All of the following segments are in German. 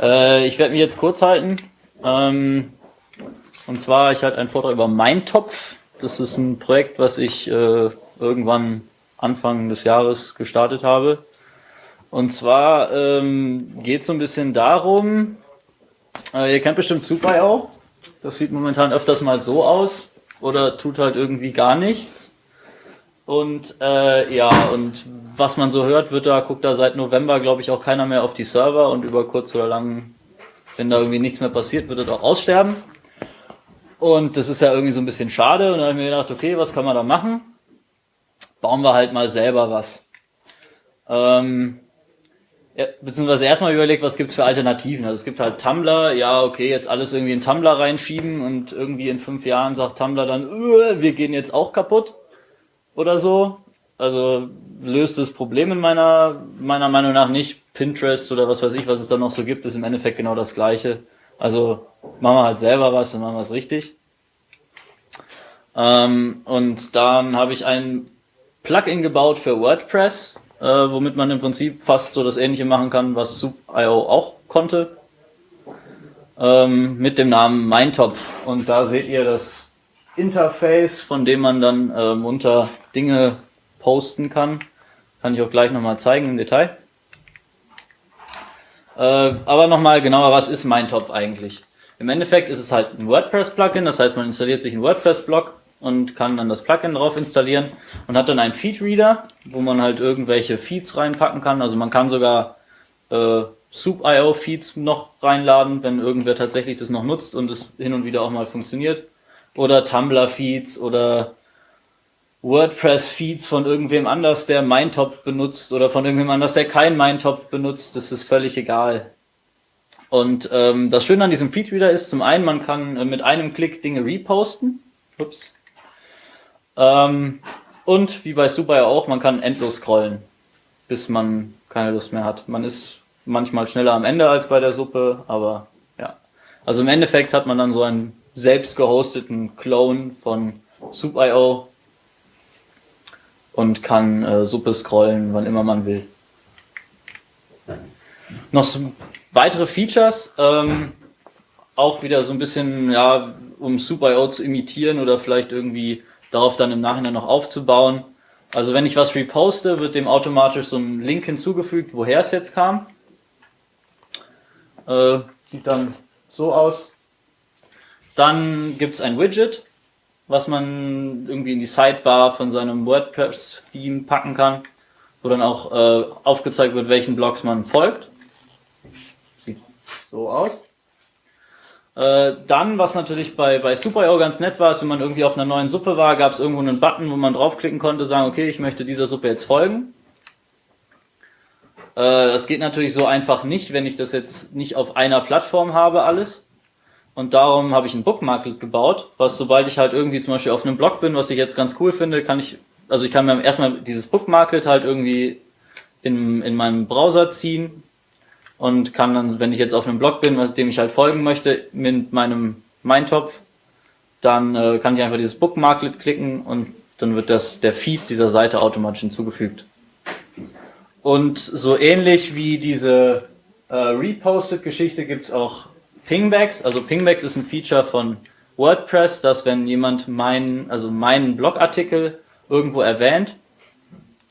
Äh, ich werde mich jetzt kurz halten. Ähm, und zwar, ich halte einen Vortrag über Meintopf. Das ist ein Projekt, was ich äh, irgendwann Anfang des Jahres gestartet habe. Und zwar ähm, geht es so ein bisschen darum, äh, ihr kennt bestimmt Super.io. Das sieht momentan öfters mal so aus oder tut halt irgendwie gar nichts. Und äh, ja, und was man so hört, wird da, guckt da seit November, glaube ich, auch keiner mehr auf die Server und über kurz oder lang, wenn da irgendwie nichts mehr passiert, wird es auch aussterben. Und das ist ja irgendwie so ein bisschen schade. Und da habe ich mir gedacht, okay, was kann man da machen? Bauen wir halt mal selber was. Ähm, ja, beziehungsweise erstmal überlegt, was gibt's für Alternativen. Also es gibt halt Tumblr, ja, okay, jetzt alles irgendwie in Tumblr reinschieben und irgendwie in fünf Jahren sagt Tumblr dann, wir gehen jetzt auch kaputt oder so. Also löst das Problem in meiner, meiner Meinung nach nicht. Pinterest oder was weiß ich, was es da noch so gibt, ist im Endeffekt genau das Gleiche. Also machen wir halt selber was und machen wir es richtig. Ähm, und dann habe ich ein Plugin gebaut für WordPress, äh, womit man im Prinzip fast so das ähnliche machen kann, was Soup.io auch konnte. Ähm, mit dem Namen Meintopf. Und da seht ihr das Interface, von dem man dann äh, munter Dinge posten kann. Kann ich auch gleich nochmal zeigen im Detail. Äh, aber nochmal genauer, was ist Mindtop eigentlich? Im Endeffekt ist es halt ein WordPress-Plugin, das heißt, man installiert sich einen WordPress-Blog und kann dann das Plugin drauf installieren und hat dann einen Feed-Reader, wo man halt irgendwelche Feeds reinpacken kann. Also man kann sogar äh, Soup.io-Feeds noch reinladen, wenn irgendwer tatsächlich das noch nutzt und es hin und wieder auch mal funktioniert oder Tumblr-Feeds oder WordPress-Feeds von irgendwem anders, der Meintopf benutzt oder von irgendwem anders, der kein Meintopf benutzt, das ist völlig egal. Und ähm, das Schöne an diesem Feedreader ist zum einen, man kann äh, mit einem Klick Dinge reposten. Ups. Ähm, und wie bei Super ja auch, man kann endlos scrollen, bis man keine Lust mehr hat. Man ist manchmal schneller am Ende als bei der Suppe, aber ja. Also im Endeffekt hat man dann so ein selbst gehosteten Clone von Soup.io und kann äh, Suppe scrollen, wann immer man will. Noch so weitere Features, ähm, auch wieder so ein bisschen, ja, um Soup.io zu imitieren oder vielleicht irgendwie darauf dann im Nachhinein noch aufzubauen. Also wenn ich was reposte, wird dem automatisch so ein Link hinzugefügt, woher es jetzt kam. Äh, sieht dann so aus. Dann gibt es ein Widget, was man irgendwie in die Sidebar von seinem WordPress-Theme packen kann, wo dann auch äh, aufgezeigt wird, welchen Blogs man folgt. Sieht so aus. Äh, dann, was natürlich bei, bei Super.io ganz nett war, ist, wenn man irgendwie auf einer neuen Suppe war, gab es irgendwo einen Button, wo man draufklicken konnte, sagen, okay, ich möchte dieser Suppe jetzt folgen. Äh, das geht natürlich so einfach nicht, wenn ich das jetzt nicht auf einer Plattform habe, alles. Und darum habe ich ein Bookmarklet gebaut, was sobald ich halt irgendwie zum Beispiel auf einem Blog bin, was ich jetzt ganz cool finde, kann ich, also ich kann mir erstmal dieses Bookmarklet halt irgendwie in, in meinem Browser ziehen und kann dann, wenn ich jetzt auf einem Blog bin, dem ich halt folgen möchte, mit meinem Meintopf, dann äh, kann ich einfach dieses Bookmarklet klicken und dann wird das der Feed dieser Seite automatisch hinzugefügt. Und so ähnlich wie diese äh, Reposted-Geschichte gibt es auch Pingbacks, also Pingbacks ist ein Feature von WordPress, dass wenn jemand meinen, also meinen Blogartikel irgendwo erwähnt,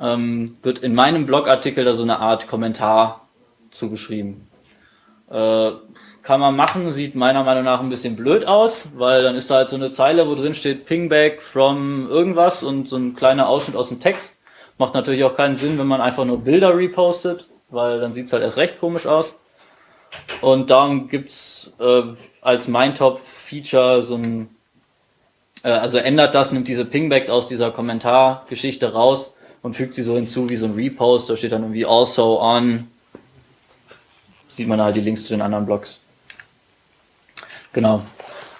ähm, wird in meinem Blogartikel da so eine Art Kommentar zugeschrieben. Äh, kann man machen, sieht meiner Meinung nach ein bisschen blöd aus, weil dann ist da halt so eine Zeile, wo drin steht Pingback from irgendwas und so ein kleiner Ausschnitt aus dem Text. Macht natürlich auch keinen Sinn, wenn man einfach nur Bilder repostet, weil dann sieht es halt erst recht komisch aus. Und darum gibt's äh, als Mindtop-Feature so ein, äh, also ändert das, nimmt diese Pingbacks aus dieser Kommentargeschichte raus und fügt sie so hinzu wie so ein Repost. Da steht dann irgendwie also on. Sieht man halt die Links zu den anderen Blogs. Genau.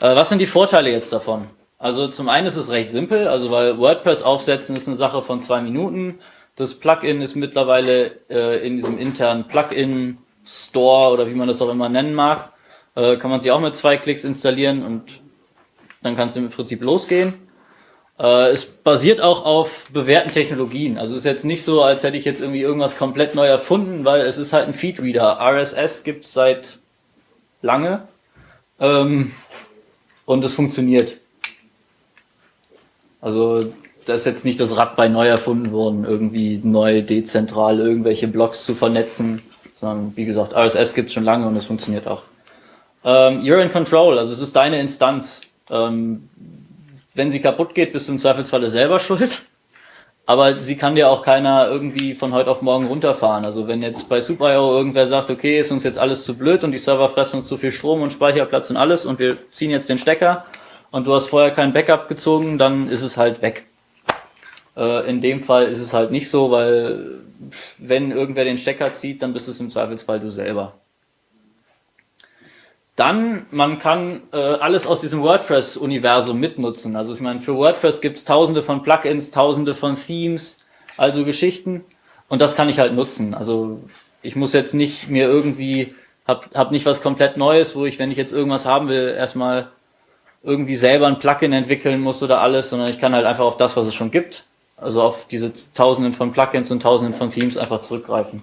Äh, was sind die Vorteile jetzt davon? Also zum einen ist es recht simpel, also weil WordPress aufsetzen ist eine Sache von zwei Minuten. Das Plugin ist mittlerweile äh, in diesem internen Plugin Store oder wie man das auch immer nennen mag, äh, kann man sich auch mit zwei Klicks installieren und dann kannst du im Prinzip losgehen. Äh, es basiert auch auf bewährten Technologien. Also es ist jetzt nicht so, als hätte ich jetzt irgendwie irgendwas komplett neu erfunden, weil es ist halt ein Feedreader. RSS gibt es seit lange ähm, und es funktioniert. Also da ist jetzt nicht das Rad bei neu erfunden worden, irgendwie neu dezentral irgendwelche Blocks zu vernetzen, sondern wie gesagt, RSS gibt es schon lange und es funktioniert auch. Ähm, you're in control, also es ist deine Instanz. Ähm, wenn sie kaputt geht, bist du im Zweifelsfalle selber schuld. Aber sie kann dir auch keiner irgendwie von heute auf morgen runterfahren. Also wenn jetzt bei Super.io irgendwer sagt, okay, ist uns jetzt alles zu blöd und die Server fressen uns zu viel Strom und Speicherplatz und alles und wir ziehen jetzt den Stecker und du hast vorher kein Backup gezogen, dann ist es halt weg. Äh, in dem Fall ist es halt nicht so, weil wenn irgendwer den Stecker zieht, dann bist es im Zweifelsfall du selber. Dann, man kann äh, alles aus diesem WordPress-Universum mitnutzen. Also ich meine, für WordPress gibt es tausende von Plugins, tausende von Themes, also Geschichten. Und das kann ich halt nutzen. Also ich muss jetzt nicht mir irgendwie, hab, hab nicht was komplett Neues, wo ich, wenn ich jetzt irgendwas haben will, erstmal irgendwie selber ein Plugin entwickeln muss oder alles, sondern ich kann halt einfach auf das, was es schon gibt, also auf diese tausenden von Plugins und tausenden von Themes einfach zurückgreifen.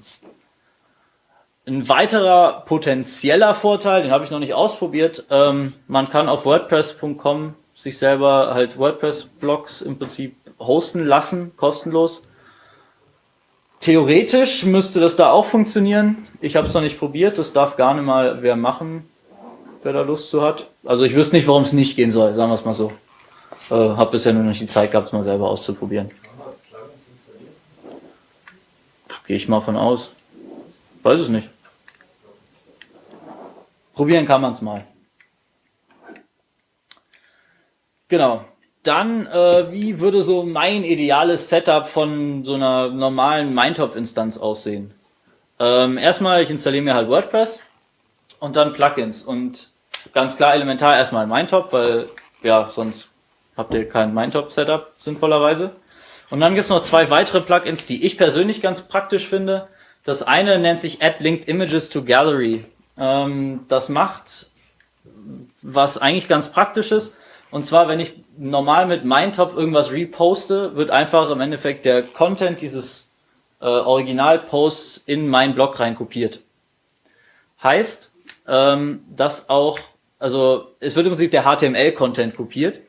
Ein weiterer potenzieller Vorteil, den habe ich noch nicht ausprobiert, ähm, man kann auf WordPress.com sich selber halt WordPress-Blogs im Prinzip hosten lassen, kostenlos. Theoretisch müsste das da auch funktionieren. Ich habe es noch nicht probiert, das darf gar nicht mal wer machen, wer da Lust zu hat. Also ich wüsste nicht, warum es nicht gehen soll, sagen wir es mal so. Äh, habe bisher nur noch die Zeit gehabt, es mal selber auszuprobieren. Gehe ich mal von aus. Weiß es nicht. Probieren kann man es mal. Genau. Dann, äh, wie würde so mein ideales Setup von so einer normalen Mindtop-Instanz aussehen? Ähm, erstmal, ich installiere mir halt WordPress und dann Plugins. Und ganz klar elementar erstmal Mindtop, weil ja, sonst habt ihr kein Mindtop-Setup sinnvollerweise. Und dann gibt es noch zwei weitere Plugins, die ich persönlich ganz praktisch finde. Das eine nennt sich Add Linked Images to Gallery. Ähm, das macht was eigentlich ganz praktisches. Und zwar, wenn ich normal mit Mindtop irgendwas reposte, wird einfach im Endeffekt der Content dieses äh, Originalposts in meinen Blog rein kopiert. Heißt, ähm, dass auch, also es wird im Prinzip der HTML-Content kopiert.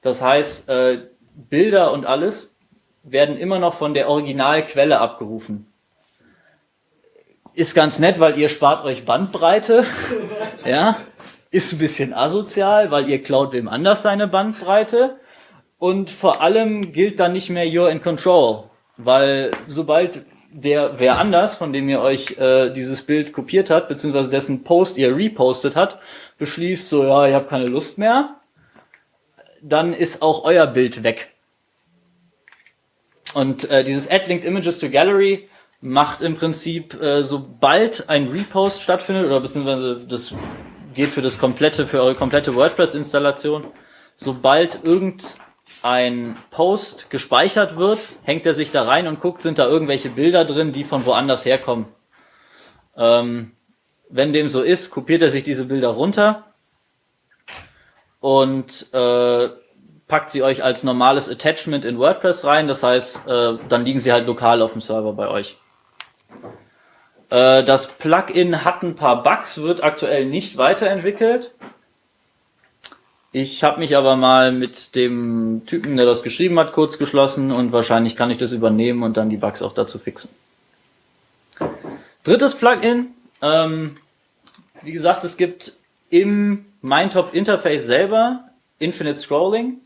Das heißt, äh, Bilder und alles werden immer noch von der Originalquelle abgerufen ist ganz nett, weil ihr spart euch Bandbreite. ja, ist ein bisschen asozial, weil ihr klaut wem anders seine Bandbreite. Und vor allem gilt dann nicht mehr You're in Control, weil sobald der wer anders, von dem ihr euch äh, dieses Bild kopiert habt, beziehungsweise dessen Post ihr repostet hat, beschließt so, ja, ich habe keine Lust mehr, dann ist auch euer Bild weg. Und äh, dieses Add Linked Images to Gallery macht im Prinzip, äh, sobald ein Repost stattfindet, oder beziehungsweise das geht für das komplette, für eure komplette WordPress-Installation, sobald irgendein Post gespeichert wird, hängt er sich da rein und guckt, sind da irgendwelche Bilder drin, die von woanders herkommen. Ähm, wenn dem so ist, kopiert er sich diese Bilder runter und äh, packt sie euch als normales Attachment in WordPress rein. Das heißt, äh, dann liegen sie halt lokal auf dem Server bei euch. Äh, das Plugin hat ein paar Bugs, wird aktuell nicht weiterentwickelt. Ich habe mich aber mal mit dem Typen, der das geschrieben hat, kurz geschlossen und wahrscheinlich kann ich das übernehmen und dann die Bugs auch dazu fixen. Drittes Plugin. Ähm, wie gesagt, es gibt im Mindtop Interface selber Infinite Scrolling.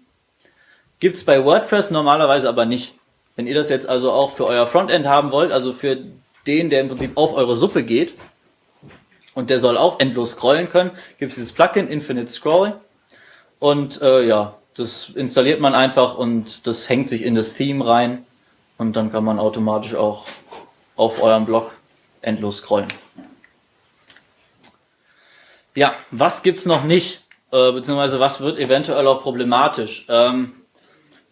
Gibt es bei WordPress normalerweise aber nicht. Wenn ihr das jetzt also auch für euer Frontend haben wollt, also für den, der im Prinzip auf eure Suppe geht und der soll auch endlos scrollen können, gibt es dieses Plugin Infinite Scroll und äh, ja, das installiert man einfach und das hängt sich in das Theme rein und dann kann man automatisch auch auf eurem Blog endlos scrollen. Ja, was gibt's noch nicht? Äh, beziehungsweise was wird eventuell auch problematisch? Ähm,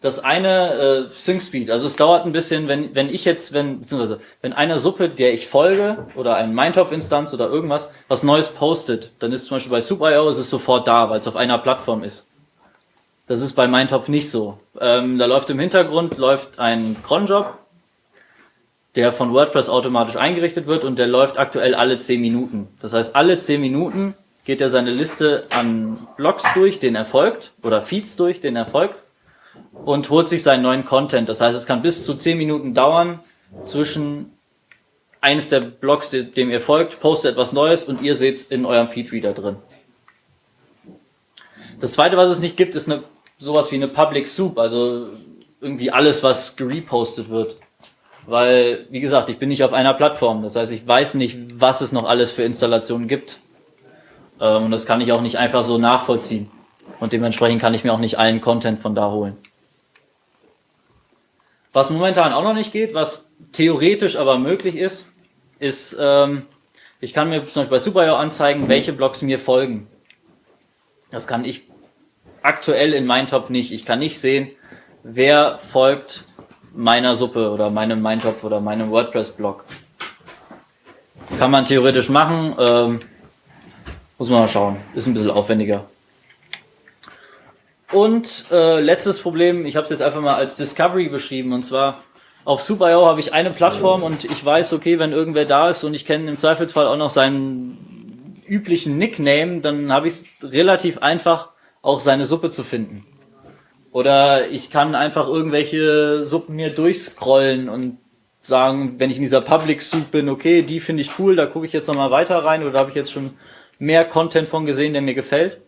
das eine, äh, Sync Speed, also es dauert ein bisschen, wenn, wenn ich jetzt, wenn, beziehungsweise, wenn eine Suppe, der ich folge, oder ein Mindtop-Instanz oder irgendwas, was Neues postet, dann ist zum Beispiel bei Super.io ist es sofort da, weil es auf einer Plattform ist. Das ist bei Meintopf nicht so. Ähm, da läuft im Hintergrund läuft ein Cronjob, der von WordPress automatisch eingerichtet wird und der läuft aktuell alle 10 Minuten. Das heißt, alle 10 Minuten geht er seine Liste an Blogs durch, den er folgt, oder Feeds durch, den er folgt, und holt sich seinen neuen Content. Das heißt, es kann bis zu 10 Minuten dauern zwischen eines der Blogs, dem ihr folgt, postet etwas Neues und ihr seht es in eurem Feedreader drin. Das zweite, was es nicht gibt, ist eine, sowas wie eine Public Soup, also irgendwie alles, was gerepostet wird. Weil, wie gesagt, ich bin nicht auf einer Plattform. Das heißt, ich weiß nicht, was es noch alles für Installationen gibt. Ähm, und das kann ich auch nicht einfach so nachvollziehen. Und dementsprechend kann ich mir auch nicht allen Content von da holen. Was momentan auch noch nicht geht, was theoretisch aber möglich ist, ist, ähm, ich kann mir zum Beispiel bei Superio anzeigen, welche Blogs mir folgen. Das kann ich aktuell in Meintopf nicht. Ich kann nicht sehen, wer folgt meiner Suppe oder meinem Meintopf oder meinem WordPress-Blog. Kann man theoretisch machen, ähm, muss man mal schauen. Ist ein bisschen aufwendiger. Und äh, letztes Problem, ich habe es jetzt einfach mal als Discovery beschrieben, und zwar auf Super.io habe ich eine Plattform und ich weiß, okay, wenn irgendwer da ist und ich kenne im Zweifelsfall auch noch seinen üblichen Nickname, dann habe ich es relativ einfach, auch seine Suppe zu finden. Oder ich kann einfach irgendwelche Suppen mir durchscrollen und sagen, wenn ich in dieser Public Soup bin, okay, die finde ich cool, da gucke ich jetzt nochmal weiter rein oder habe ich jetzt schon mehr Content von gesehen, der mir gefällt.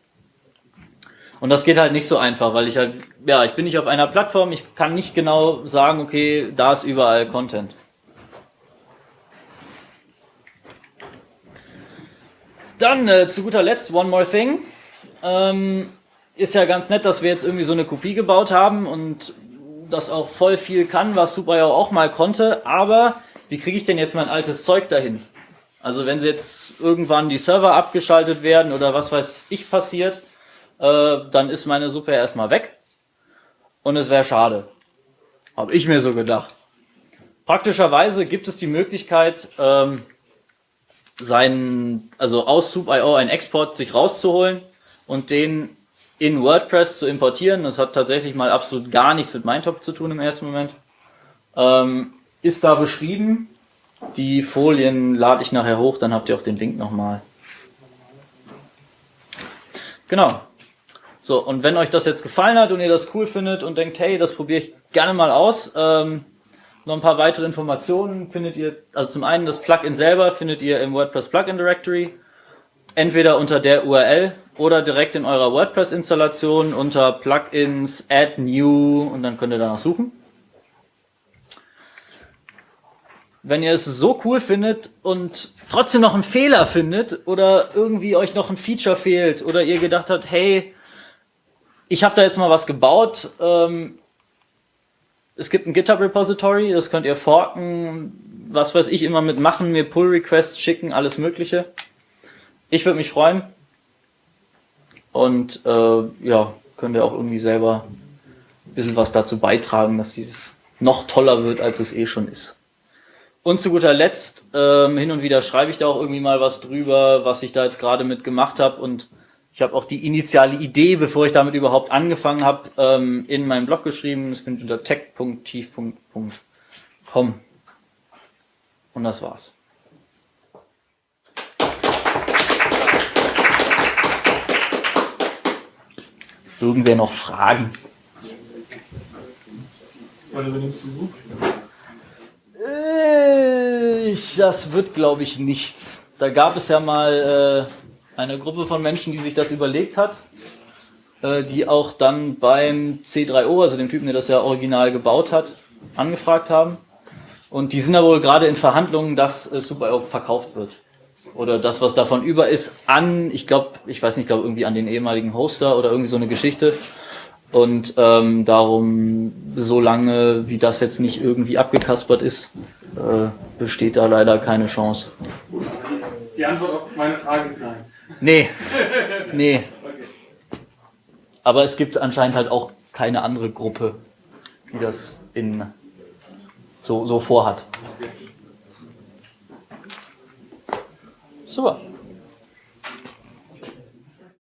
Und das geht halt nicht so einfach, weil ich halt, ja, ich bin nicht auf einer Plattform, ich kann nicht genau sagen, okay, da ist überall Content. Dann äh, zu guter Letzt, one more thing. Ähm, ist ja ganz nett, dass wir jetzt irgendwie so eine Kopie gebaut haben und das auch voll viel kann, was Superio auch mal konnte, aber wie kriege ich denn jetzt mein altes Zeug dahin? Also wenn sie jetzt irgendwann die Server abgeschaltet werden oder was weiß ich passiert, äh, dann ist meine Suppe erstmal weg und es wäre schade. Habe ich mir so gedacht. Praktischerweise gibt es die Möglichkeit, ähm, seinen, also aus Soup.io einen Export sich rauszuholen und den in WordPress zu importieren. Das hat tatsächlich mal absolut gar nichts mit Mindtop zu tun im ersten Moment. Ähm, ist da beschrieben. Die Folien lade ich nachher hoch, dann habt ihr auch den Link nochmal. Genau. So, und wenn euch das jetzt gefallen hat und ihr das cool findet und denkt, hey, das probiere ich gerne mal aus, ähm, noch ein paar weitere Informationen findet ihr, also zum einen das Plugin selber findet ihr im WordPress Plugin Directory, entweder unter der URL oder direkt in eurer WordPress-Installation unter Plugins, Add New und dann könnt ihr danach suchen. Wenn ihr es so cool findet und trotzdem noch einen Fehler findet oder irgendwie euch noch ein Feature fehlt oder ihr gedacht habt, hey, ich habe da jetzt mal was gebaut, ähm, es gibt ein GitHub-Repository, das könnt ihr forken, was weiß ich, immer mitmachen, mir Pull-Requests schicken, alles mögliche. Ich würde mich freuen. Und äh, ja, könnt ihr auch irgendwie selber ein bisschen was dazu beitragen, dass dieses noch toller wird, als es eh schon ist. Und zu guter Letzt, ähm, hin und wieder schreibe ich da auch irgendwie mal was drüber, was ich da jetzt gerade mit gemacht habe. Und ich habe auch die initiale Idee, bevor ich damit überhaupt angefangen habe, ähm, in meinem Blog geschrieben. Das findet unter tech.tief.com. Und das war's. Irgendwer noch Fragen? Wann übernimmst du so? Äh, das wird, glaube ich, nichts. Da gab es ja mal äh, eine Gruppe von Menschen, die sich das überlegt hat, äh, die auch dann beim C3O, also dem Typen, der das ja original gebaut hat, angefragt haben. Und die sind da wohl gerade in Verhandlungen, dass äh, Super verkauft wird oder das, was davon über ist, an, ich glaube, ich weiß nicht, ich glaube irgendwie an den ehemaligen Hoster oder irgendwie so eine Geschichte. Und ähm, darum, solange wie das jetzt nicht irgendwie abgekaspert ist, äh, besteht da leider keine Chance. Die Antwort auf meine Frage ist. Nee, nee. Aber es gibt anscheinend halt auch keine andere Gruppe, die das in so, so vorhat. Super.